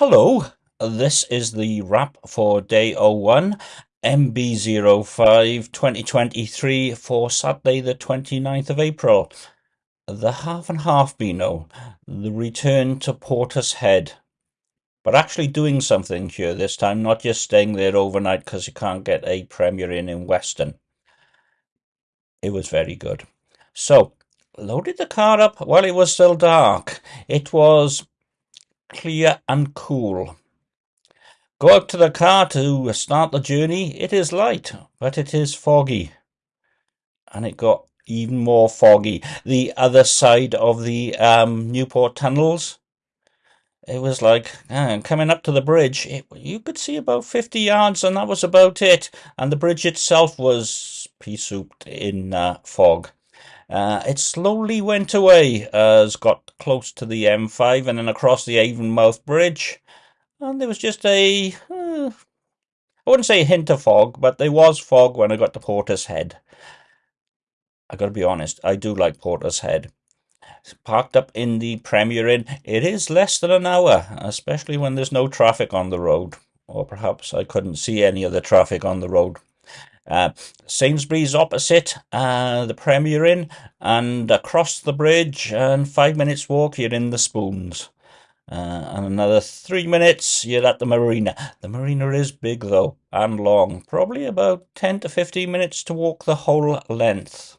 Hello, this is the wrap for day 01, MB05 2023 for Saturday the 29th of April. The half and half Beano, the return to Portishead. But actually doing something here this time, not just staying there overnight because you can't get a Premier Inn in Weston. It was very good. So, loaded the car up while it was still dark. It was clear and cool. Go out to the car to start the journey. It is light, but it is foggy. And it got even more foggy. The other side of the um, Newport tunnels, it was like uh, coming up to the bridge. It, you could see about 50 yards, and that was about it. And the bridge itself was pea souped in uh, fog. Uh, it slowly went away as got close to the M5 and then across the Avonmouth Bridge. And there was just a, uh, I wouldn't say a hint of fog, but there was fog when I got to Portishead. I got to be honest, I do like Portishead. It's parked up in the Premier Inn. It is less than an hour, especially when there's no traffic on the road. Or perhaps I couldn't see any of the traffic on the road. Uh, Sainsbury's opposite uh, the Premier Inn, and across the bridge, and five minutes walk, you're in the Spoons. Uh, and another three minutes, you're at the marina. The marina is big, though, and long. Probably about 10 to 15 minutes to walk the whole length.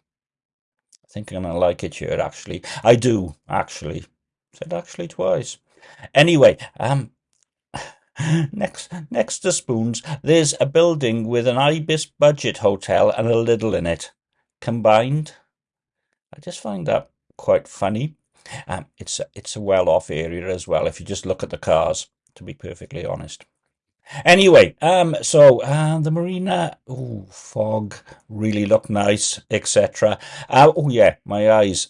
I think I'm going to like it here, actually. I do, actually. Said actually twice. Anyway, um, next, next to Spoons, there's a building with an Ibis budget hotel and a Lidl in it. Combined, I just find that quite funny. Um, it's, it's a well-off area as well, if you just look at the cars, to be perfectly honest. Anyway, um, so uh, the marina, oh, fog, really look nice, etc. Uh, oh yeah, my eyes,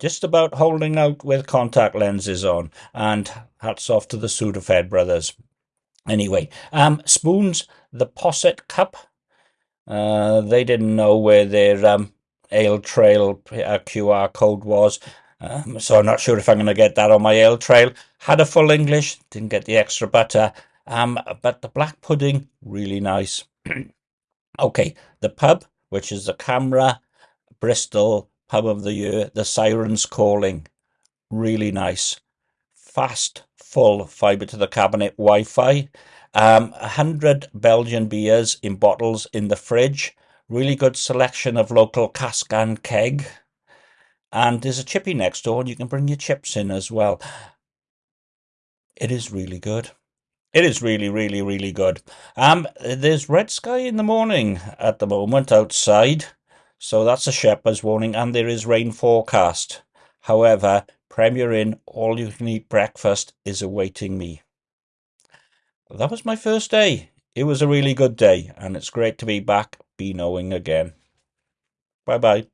just about holding out with contact lenses on, and hats off to the Sudafed brothers. Anyway, um, spoons, the Posset Cup. Uh, they didn't know where their um, Ale Trail uh, QR code was. Um, so I'm not sure if I'm going to get that on my ale trail. Had a full English, didn't get the extra butter. Um, but the black pudding, really nice. okay, the pub, which is the CAMRA Bristol Pub of the Year, the Sirens Calling, really nice. Fast, full fibre to the cabinet Wi-Fi. Um, 100 Belgian beers in bottles in the fridge. Really good selection of local cask and keg. And there's a chippy next door and you can bring your chips in as well. It is really good. It is really, really, really good. Um, there's red sky in the morning at the moment outside. So that's a shepherd's warning and there is rain forecast. However, Premier Inn all you can eat breakfast is awaiting me. That was my first day. It was a really good day, and it's great to be back, be knowing again. Bye bye.